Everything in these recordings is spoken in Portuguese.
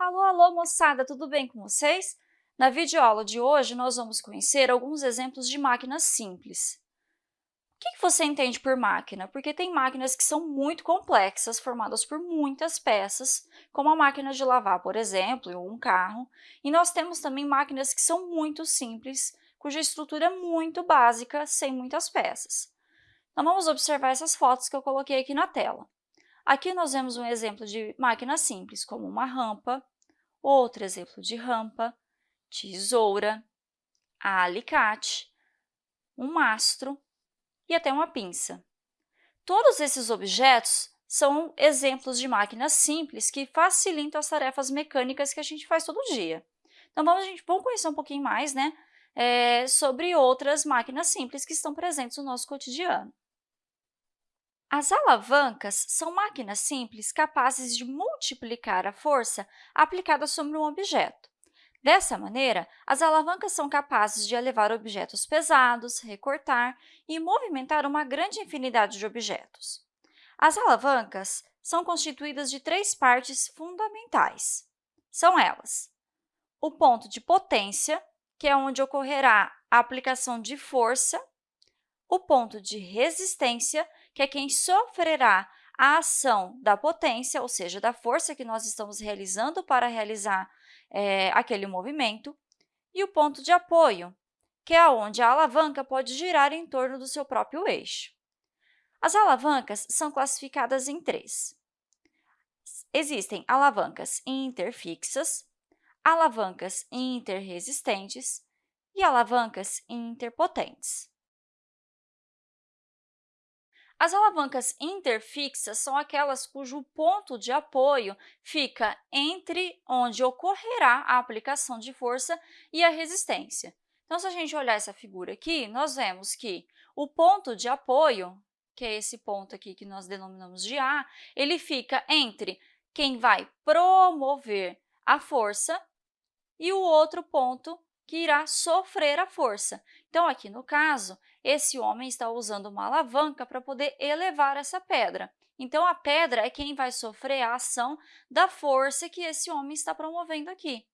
Alô, alô, moçada, tudo bem com vocês? Na videoaula de hoje, nós vamos conhecer alguns exemplos de máquinas simples. O que você entende por máquina? Porque tem máquinas que são muito complexas, formadas por muitas peças, como a máquina de lavar, por exemplo, ou um carro, e nós temos também máquinas que são muito simples, cuja estrutura é muito básica, sem muitas peças. Então, vamos observar essas fotos que eu coloquei aqui na tela. Aqui nós vemos um exemplo de máquina simples, como uma rampa, outro exemplo de rampa, tesoura, alicate, um mastro e até uma pinça. Todos esses objetos são exemplos de máquinas simples que facilitam as tarefas mecânicas que a gente faz todo dia. Então, vamos, a gente, vamos conhecer um pouquinho mais né, é, sobre outras máquinas simples que estão presentes no nosso cotidiano. As alavancas são máquinas simples capazes de multiplicar a força aplicada sobre um objeto. Dessa maneira, as alavancas são capazes de elevar objetos pesados, recortar e movimentar uma grande infinidade de objetos. As alavancas são constituídas de três partes fundamentais. São elas o ponto de potência, que é onde ocorrerá a aplicação de força, o ponto de resistência, que é quem sofrerá a ação da potência, ou seja, da força que nós estamos realizando para realizar é, aquele movimento, e o ponto de apoio, que é onde a alavanca pode girar em torno do seu próprio eixo. As alavancas são classificadas em três. Existem alavancas interfixas, alavancas interresistentes e alavancas interpotentes. As alavancas interfixas são aquelas cujo ponto de apoio fica entre onde ocorrerá a aplicação de força e a resistência. Então, se a gente olhar essa figura aqui, nós vemos que o ponto de apoio, que é esse ponto aqui que nós denominamos de A, ele fica entre quem vai promover a força e o outro ponto que irá sofrer a força. Então, aqui no caso, esse homem está usando uma alavanca para poder elevar essa pedra. Então, a pedra é quem vai sofrer a ação da força que esse homem está promovendo aqui.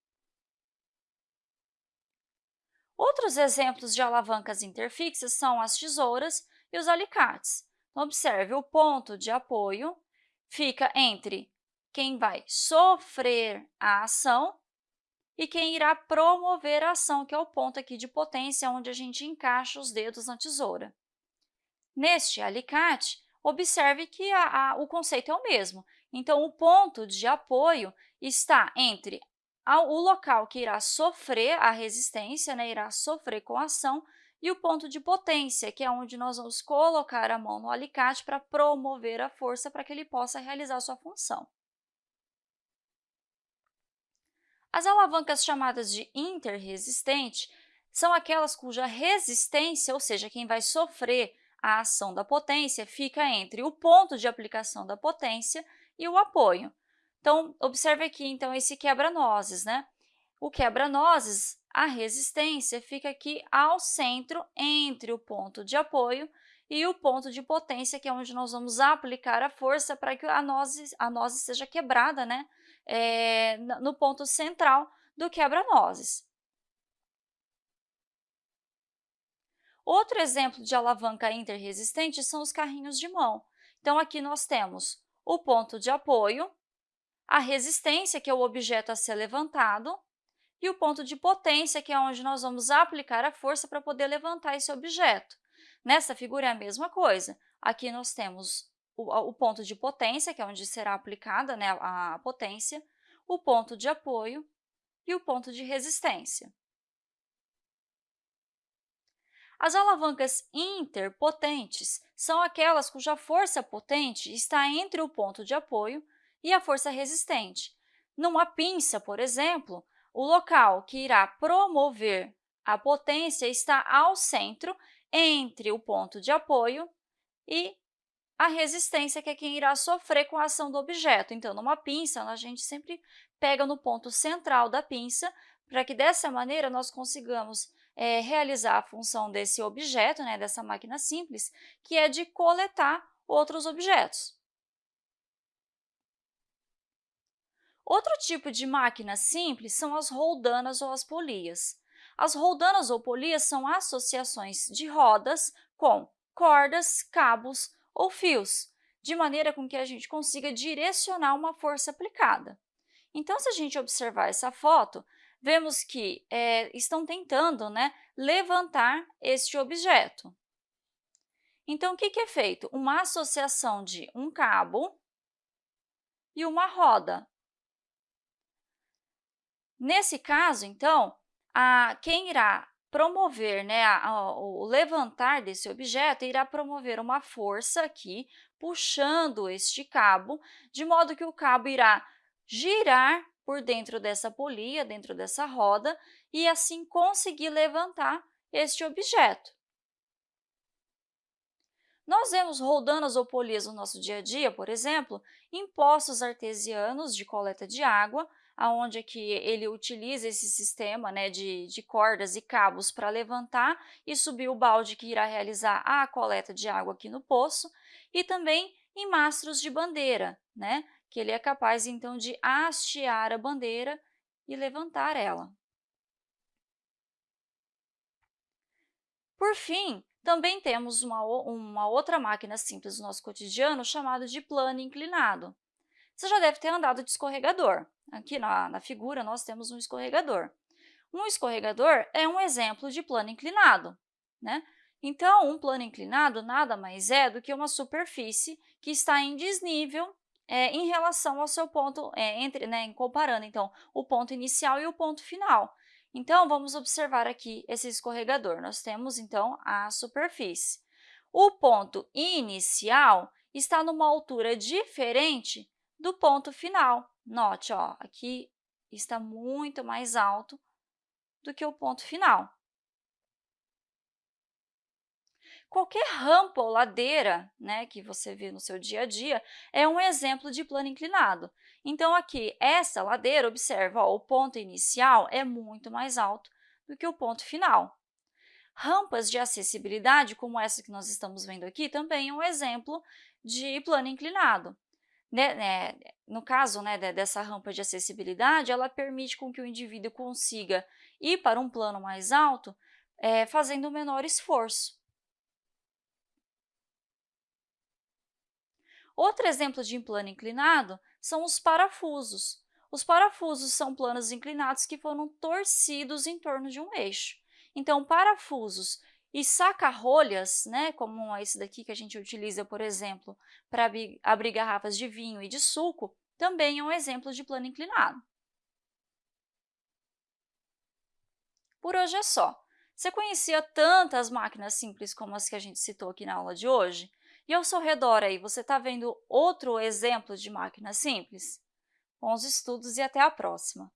Outros exemplos de alavancas interfixas são as tesouras e os alicates. Então, observe, o ponto de apoio fica entre quem vai sofrer a ação e quem irá promover a ação, que é o ponto aqui de potência, onde a gente encaixa os dedos na tesoura. Neste alicate, observe que a, a, o conceito é o mesmo. Então, o ponto de apoio está entre a, o local que irá sofrer a resistência, né, irá sofrer com a ação, e o ponto de potência, que é onde nós vamos colocar a mão no alicate para promover a força para que ele possa realizar sua função. As alavancas chamadas de interresistente são aquelas cuja resistência, ou seja, quem vai sofrer a ação da potência, fica entre o ponto de aplicação da potência e o apoio. Então, observe aqui, então, esse quebra-nozes, né? O quebra-nozes, a resistência, fica aqui ao centro entre o ponto de apoio e o ponto de potência, que é onde nós vamos aplicar a força para que a noze, a noze seja quebrada, né? É, no ponto central do quebra-nozes. Outro exemplo de alavanca interresistente são os carrinhos de mão. Então, aqui nós temos o ponto de apoio, a resistência, que é o objeto a ser levantado, e o ponto de potência, que é onde nós vamos aplicar a força para poder levantar esse objeto. Nessa figura é a mesma coisa. Aqui nós temos o, o ponto de potência, que é onde será aplicada né, a potência, o ponto de apoio e o ponto de resistência. As alavancas interpotentes são aquelas cuja força potente está entre o ponto de apoio e a força resistente. Numa pinça, por exemplo, o local que irá promover a potência está ao centro entre o ponto de apoio e a resistência, que é quem irá sofrer com a ação do objeto. Então, numa pinça, a gente sempre pega no ponto central da pinça, para que dessa maneira nós consigamos é, realizar a função desse objeto, né, dessa máquina simples, que é de coletar outros objetos. Outro tipo de máquina simples são as roldanas ou as polias. As roldanas ou polias são associações de rodas com cordas, cabos ou fios, de maneira com que a gente consiga direcionar uma força aplicada. Então, se a gente observar essa foto, vemos que é, estão tentando né, levantar este objeto. Então, o que, que é feito? Uma associação de um cabo e uma roda. Nesse caso, então, a, quem irá promover, né, a, a, o levantar desse objeto irá promover uma força aqui, puxando este cabo, de modo que o cabo irá girar por dentro dessa polia, dentro dessa roda, e assim conseguir levantar este objeto. Nós vemos roldanas ou polias no nosso dia a dia, por exemplo, em poços artesianos de coleta de água, aonde é que ele utiliza esse sistema né, de, de cordas e cabos para levantar e subir o balde que irá realizar a coleta de água aqui no poço, e também em mastros de bandeira, né, que ele é capaz, então, de hastear a bandeira e levantar ela. Por fim, também temos uma, uma outra máquina simples no nosso cotidiano chamada de plano inclinado. Você já deve ter andado de escorregador. Aqui na, na figura nós temos um escorregador. Um escorregador é um exemplo de plano inclinado. Né? Então, um plano inclinado nada mais é do que uma superfície que está em desnível é, em relação ao seu ponto, é, entre, né, comparando então o ponto inicial e o ponto final. Então, vamos observar aqui esse escorregador. Nós temos, então, a superfície. O ponto inicial está numa altura diferente do ponto final. Note, ó, aqui está muito mais alto do que o ponto final. Qualquer rampa ou ladeira né, que você vê no seu dia a dia é um exemplo de plano inclinado. Então, aqui, essa ladeira, observa, ó, o ponto inicial é muito mais alto do que o ponto final. Rampas de acessibilidade, como essa que nós estamos vendo aqui, também é um exemplo de plano inclinado. Né, né, no caso né, dessa rampa de acessibilidade, ela permite com que o indivíduo consiga ir para um plano mais alto é, fazendo menor esforço. Outro exemplo de plano inclinado são os parafusos. Os parafusos são planos inclinados que foram torcidos em torno de um eixo. Então, parafusos e saca-rolhas, né, como esse daqui que a gente utiliza, por exemplo, para abrir garrafas de vinho e de suco, também é um exemplo de plano inclinado. Por hoje é só. Você conhecia tantas máquinas simples como as que a gente citou aqui na aula de hoje? E ao seu redor aí, você está vendo outro exemplo de máquina simples? Bons estudos e até a próxima!